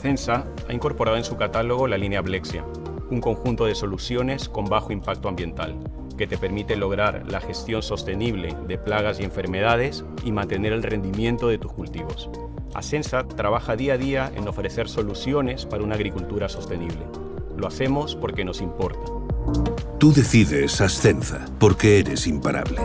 Acensa ha incorporado en su catálogo la línea Blexia, un conjunto de soluciones con bajo impacto ambiental, que te permite lograr la gestión sostenible de plagas y enfermedades y mantener el rendimiento de tus cultivos. Ascensa trabaja día a día en ofrecer soluciones para una agricultura sostenible. Lo hacemos porque nos importa. Tú decides Ascensa, porque eres imparable.